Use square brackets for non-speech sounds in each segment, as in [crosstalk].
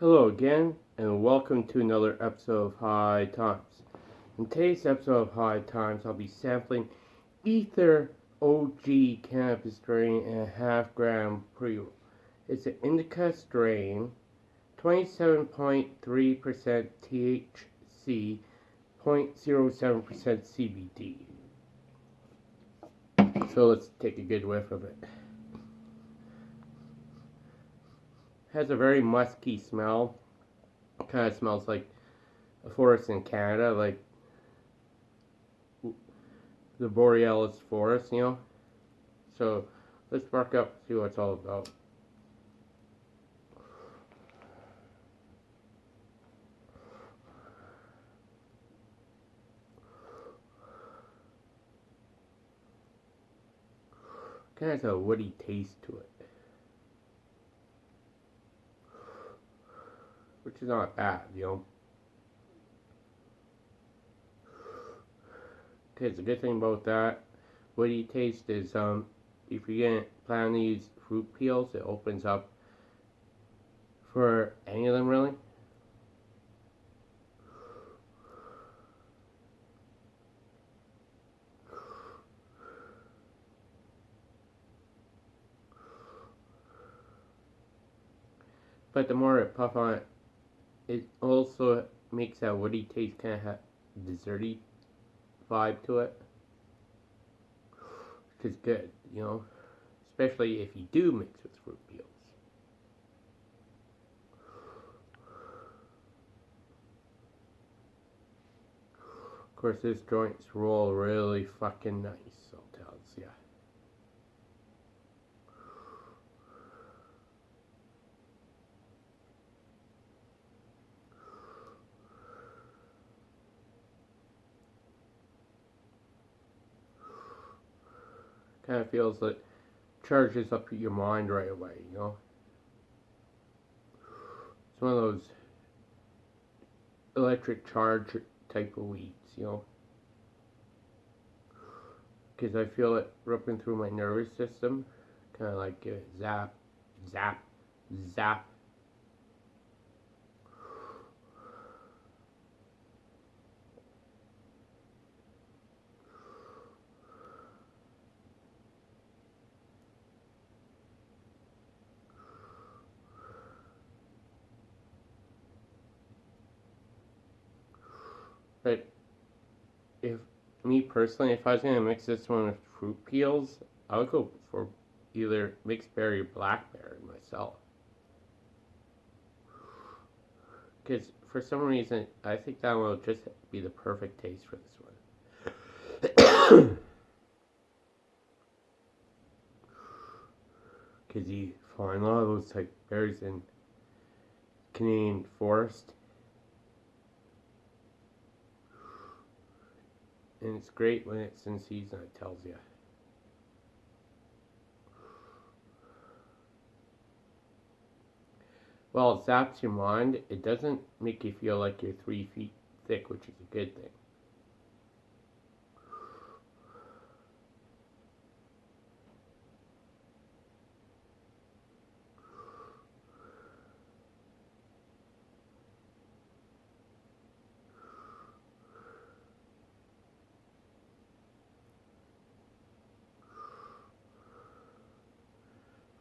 Hello again, and welcome to another episode of High Times. In today's episode of High Times, I'll be sampling Ether OG cannabis strain and a half gram pre roll. It's an indica strain, 27.3% THC, 0.07% CBD. So let's take a good whiff of it. Has a very musky smell. Kind of smells like a forest in Canada, like the Borealis forest, you know. So let's spark up, see what it's all about. Kind of has a woody taste to it. Which is not bad, you know. Okay, the good thing about that woody taste is um, if you get plan to use fruit peels, it opens up for any of them really. But the more I puff on it, it also makes that woody taste kind of have desserty vibe to it. Which is good, you know. Especially if you do mix with fruit peels. Of course, this joints roll really fucking nice, I'll tell you. Kind of feels like charges up your mind right away, you know. It's one of those electric charge type of weeds, you know. Because I feel it ripping through my nervous system, kind of like a zap, zap, zap. But if me personally, if I was gonna mix this one with fruit peels, I would go for either mixed berry or blackberry myself. Because for some reason, I think that will just be the perfect taste for this one. [coughs] Because you find a lot of those type berries in Canadian forest And it's great when it's in season, it tells you. Well, it zaps your mind. It doesn't make you feel like you're three feet thick, which is a good thing.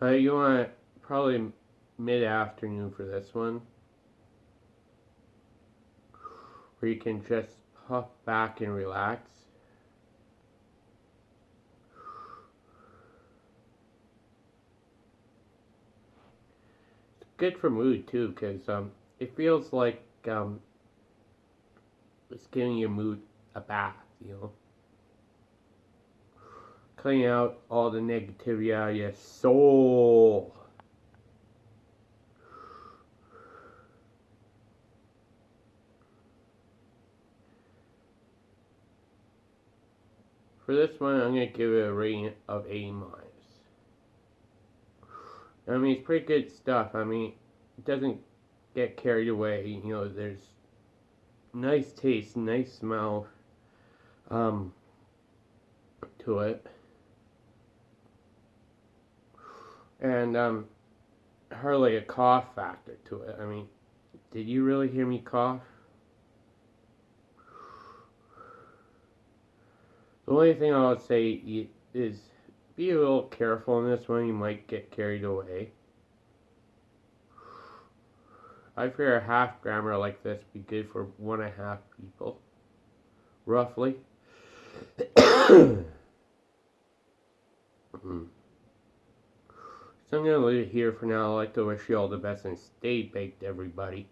Uh, you want probably mid-afternoon for this one. Where you can just puff back and relax. It's good for mood too, because um, it feels like um, it's giving your mood a bath, you know clean out all the negativity out of your soul. For this one, I'm going to give it a rating of A minus. I mean, it's pretty good stuff. I mean, it doesn't get carried away. You know, there's nice taste, nice smell um, to it and um, hardly a cough factor to it. I mean, Did you really hear me cough? The only thing I would say is be a little careful in this one. You might get carried away. I figure a half grammar like this be good for one and a half people, roughly. [coughs] mm. So I'm going to leave it here for now. I'd like to wish you all the best and stay baked, everybody.